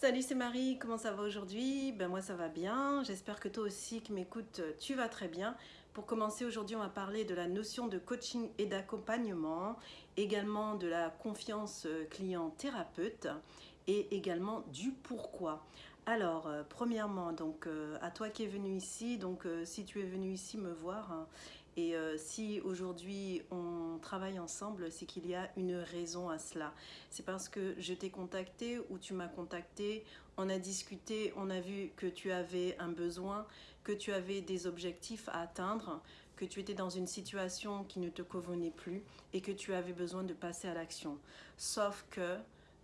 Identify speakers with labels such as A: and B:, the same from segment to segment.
A: Salut, c'est Marie, comment ça va aujourd'hui? Ben moi ça va bien, j'espère que toi aussi qui m'écoutes, tu vas très bien. Pour commencer aujourd'hui, on va parler de la notion de coaching et d'accompagnement, également de la confiance client-thérapeute et également du pourquoi. Alors, euh, premièrement, donc euh, à toi qui es venu ici, donc euh, si tu es venu ici me voir, hein, et si aujourd'hui on travaille ensemble, c'est qu'il y a une raison à cela. C'est parce que je t'ai contacté ou tu m'as contacté, on a discuté, on a vu que tu avais un besoin, que tu avais des objectifs à atteindre, que tu étais dans une situation qui ne te convenait plus et que tu avais besoin de passer à l'action. Sauf que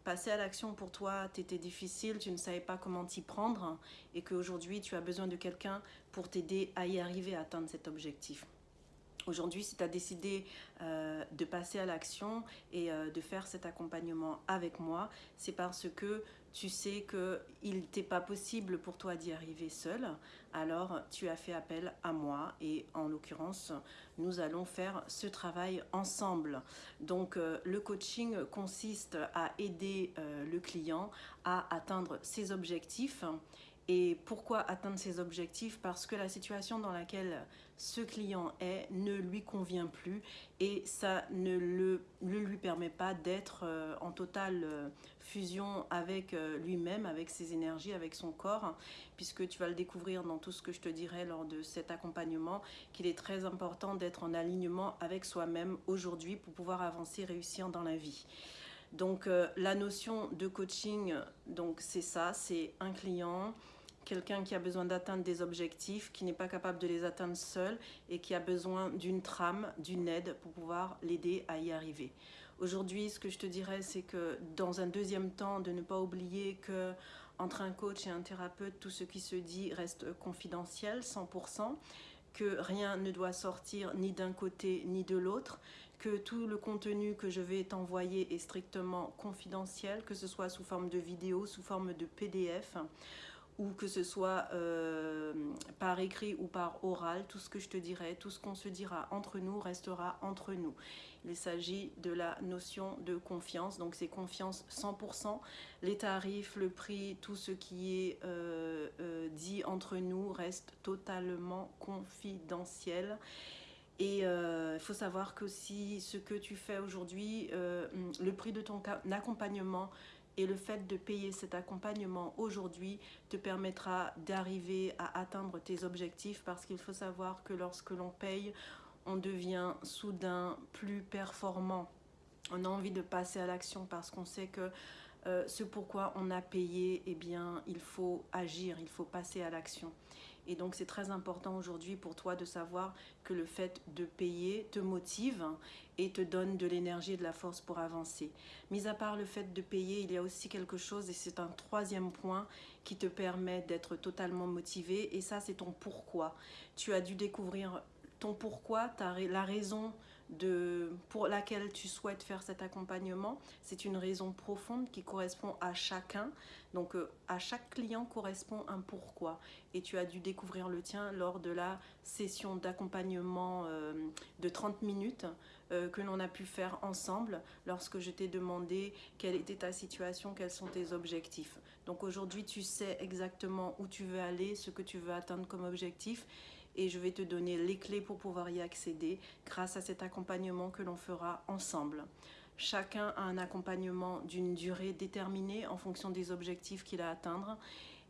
A: passer à l'action pour toi, t'étais difficile, tu ne savais pas comment t'y prendre et qu'aujourd'hui tu as besoin de quelqu'un pour t'aider à y arriver à atteindre cet objectif. Aujourd'hui, si tu as décidé euh, de passer à l'action et euh, de faire cet accompagnement avec moi, c'est parce que tu sais qu'il n'était pas possible pour toi d'y arriver seul. Alors, tu as fait appel à moi et en l'occurrence, nous allons faire ce travail ensemble. Donc, euh, le coaching consiste à aider le client à atteindre ses objectifs et pourquoi atteindre ses objectifs? Parce que la situation dans laquelle ce client est ne lui convient plus et ça ne, le, lui permet pas d'être euh, en totale euh, fusion avec euh, lui-même, avec ses énergies, avec son corps, puisque tu vas le découvrir dans tout ce que je te dirai lors de cet accompagnement, qu'il est très important d'être en alignement avec soi-même aujourd'hui pour pouvoir avancer, réussir dans la vie. Donc la notion de coaching, donc c'est ça, c'est un client quelqu'un qui a besoin d'atteindre des objectifs, qui n'est pas capable de les atteindre seul et qui a besoin d'une trame, d'une aide pour pouvoir l'aider à y arriver. Aujourd'hui, ce que je te dirais, c'est que dans un deuxième temps, de ne pas oublier que entre un coach et un thérapeute, tout ce qui se dit reste confidentiel, 100%, que rien ne doit sortir ni d'un côté ni de l'autre, que tout le contenu que je vais t'envoyer est strictement confidentiel, que ce soit sous forme de vidéo, sous forme de PDF, ou que ce soit euh, par écrit ou par oral, tout ce que je te dirai, tout ce qu'on se dira entre nous restera entre nous. Il s'agit de la notion de confiance, donc c'est confiance 100%. Les tarifs, le prix, tout ce qui est euh, euh, dit entre nous reste totalement confidentiel. Et il faut savoir que si ce que tu fais aujourd'hui, le prix de ton accompagnement et le fait de payer cet accompagnement aujourd'hui te permettra d'arriver à atteindre tes objectifs parce qu'il faut savoir que lorsque l'on paye, on devient soudain plus performant. On a envie de passer à l'action parce qu'on sait que euh, ce pourquoi on a payé, eh bien, il faut agir, il faut passer à l'action. Et donc c'est très important aujourd'hui pour toi de savoir que le fait de payer te motive et te donne de l'énergie et de la force pour avancer. Mis à part le fait de payer, il y a aussi quelque chose et c'est un troisième point qui te permet d'être totalement motivé et ça c'est ton pourquoi. Tu as dû découvrir ton pourquoi, la raison pour laquelle tu souhaites faire cet accompagnement. C'est une raison profonde qui correspond à chacun. Donc euh, à chaque client correspond un pourquoi. Et tu as dû découvrir le tien lors de la session d'accompagnement euh, de 30 minutes euh, que l'on a pu faire ensemble lorsque je t'ai demandé quelle était ta situation, quels sont tes objectifs. Donc aujourd'hui tu sais exactement où tu veux aller, ce que tu veux atteindre comme objectif et je vais te donner les clés pour pouvoir y accéder grâce à cet accompagnement que l'on fera ensemble. Chacun a un accompagnement d'une durée déterminée en fonction des objectifs qu'il a à atteindre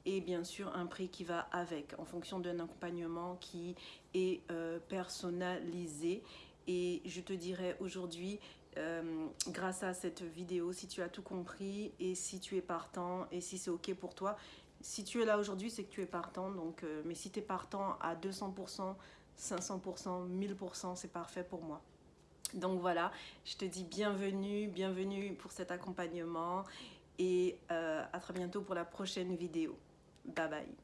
A: et bien sûr un prix qui va avec en fonction d'un accompagnement qui est euh, personnalisé et je te dirai aujourd'hui euh, grâce à cette vidéo si tu as tout compris et si tu es partant et si c'est ok pour toi si tu es là aujourd'hui, c'est que tu es partant. Donc, euh, mais si tu es partant à 200%, 500%, 1000%, c'est parfait pour moi. Donc voilà, je te dis bienvenue, bienvenue pour cet accompagnement et euh, à très bientôt pour la prochaine vidéo. Bye bye.